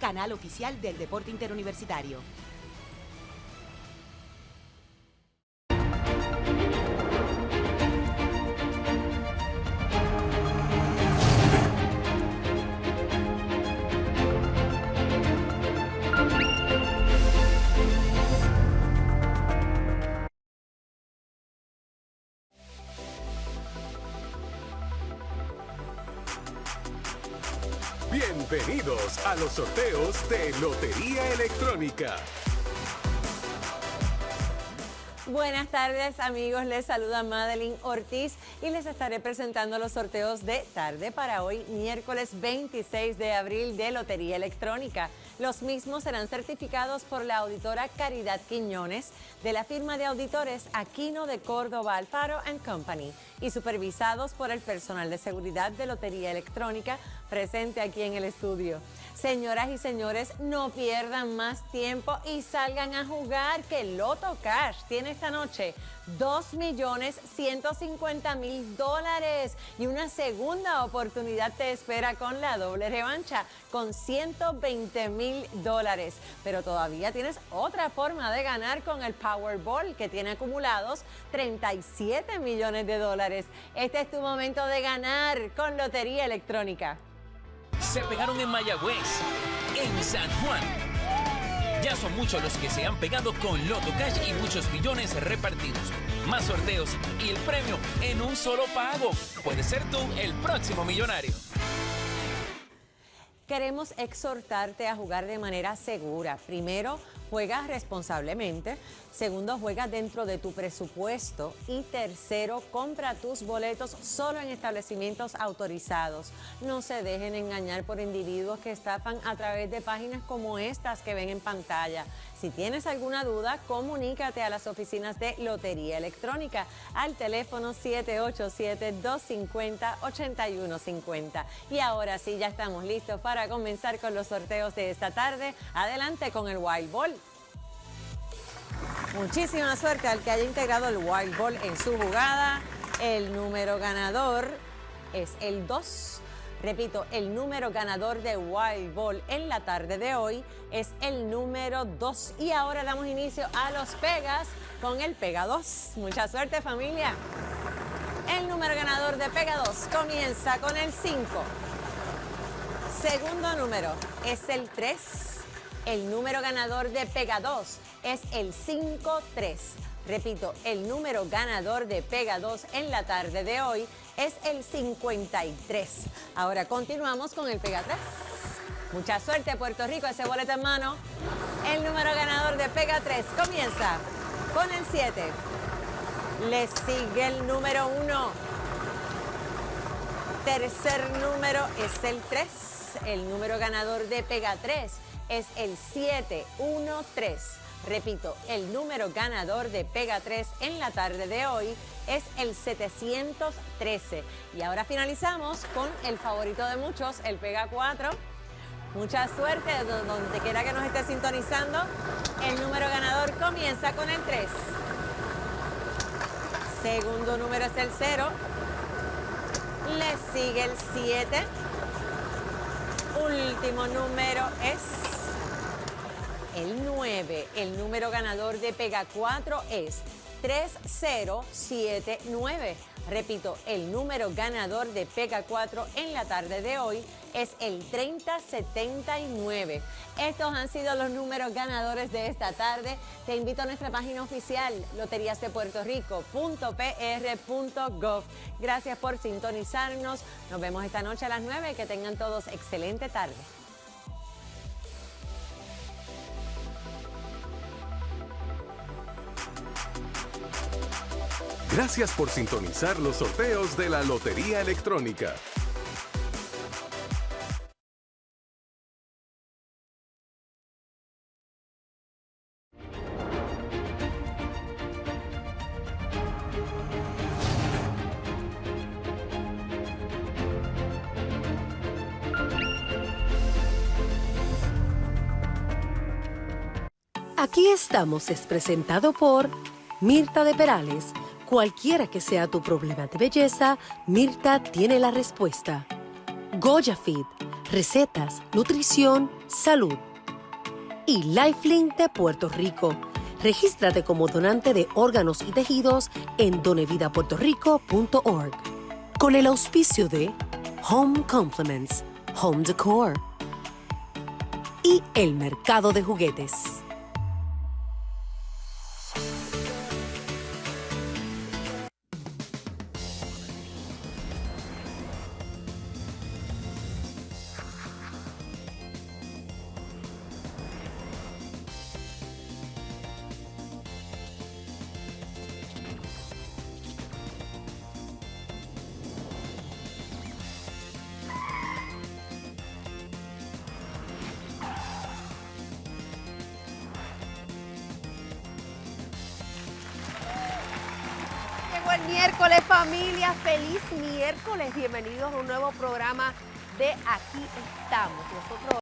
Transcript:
canal oficial del deporte interuniversitario. Bienvenidos a los sorteos de Lotería Electrónica. Buenas tardes amigos, les saluda Madeline Ortiz y les estaré presentando los sorteos de tarde para hoy, miércoles 26 de abril de Lotería Electrónica. Los mismos serán certificados por la auditora Caridad Quiñones de la firma de auditores Aquino de Córdoba Alfaro Company y supervisados por el personal de seguridad de Lotería Electrónica presente aquí en el estudio. Señoras y señores, no pierdan más tiempo y salgan a jugar que Loto Cash tiene esta noche 2.150.000 dólares y una segunda oportunidad te espera con la doble revancha con 120 mil dólares. Pero todavía tienes otra forma de ganar con el Powerball que tiene acumulados 37 millones de dólares. Este es tu momento de ganar con Lotería Electrónica se pegaron en Mayagüez, en San Juan. Ya son muchos los que se han pegado con Loto Cash y muchos millones repartidos. Más sorteos y el premio en un solo pago. Puede ser tú el próximo millonario. Queremos exhortarte a jugar de manera segura. Primero, juega responsablemente. Segundo, juega dentro de tu presupuesto. Y tercero, compra tus boletos solo en establecimientos autorizados. No se dejen engañar por individuos que estafan a través de páginas como estas que ven en pantalla. Si tienes alguna duda, comunícate a las oficinas de Lotería Electrónica al teléfono 787-250-8150. Y ahora sí, ya estamos listos para comenzar con los sorteos de esta tarde. Adelante con el Wild Ball. Muchísima suerte al que haya integrado el Wild Ball en su jugada. El número ganador es el 2. Repito, el número ganador de Wild Ball en la tarde de hoy es el número 2. Y ahora damos inicio a los Pegas con el Pega 2. Mucha suerte familia. El número ganador de Pega 2 comienza con el 5. Segundo número es el 3. El número ganador de Pega 2 es el 5-3. Repito, el número ganador de Pega 2 en la tarde de hoy es el 53. Ahora continuamos con el Pega 3. Mucha suerte Puerto Rico, ese boleto en mano. El número ganador de Pega 3 comienza con el 7. Le sigue el número 1. Tercer número es el 3. El número ganador de Pega 3 es el 713. Repito, el número ganador de Pega 3 en la tarde de hoy es el 713. Y ahora finalizamos con el favorito de muchos, el Pega 4. Mucha suerte donde quiera que nos esté sintonizando. El número ganador comienza con el 3. Segundo número es el 0. Le sigue el 7. Último número es el 9. El número ganador de Pega 4 es 3079. Repito, el número ganador de Pega 4 en la tarde de hoy es el 3079. Estos han sido los números ganadores de esta tarde. Te invito a nuestra página oficial loteriasdepuertorico.pr.gov. Gracias por sintonizarnos. Nos vemos esta noche a las 9. Que tengan todos excelente tarde. Gracias por sintonizar los sorteos de la Lotería Electrónica. Aquí estamos es presentado por Mirta de Perales Cualquiera que sea tu problema de belleza, Mirta tiene la respuesta. Goya recetas, nutrición, salud. Y Lifelink de Puerto Rico. Regístrate como donante de órganos y tejidos en donevidapuertorico.org. Con el auspicio de Home Compliments, Home Decor y el mercado de juguetes. Miércoles, familia. Feliz miércoles. Bienvenidos a un nuevo programa de Aquí estamos. Nosotros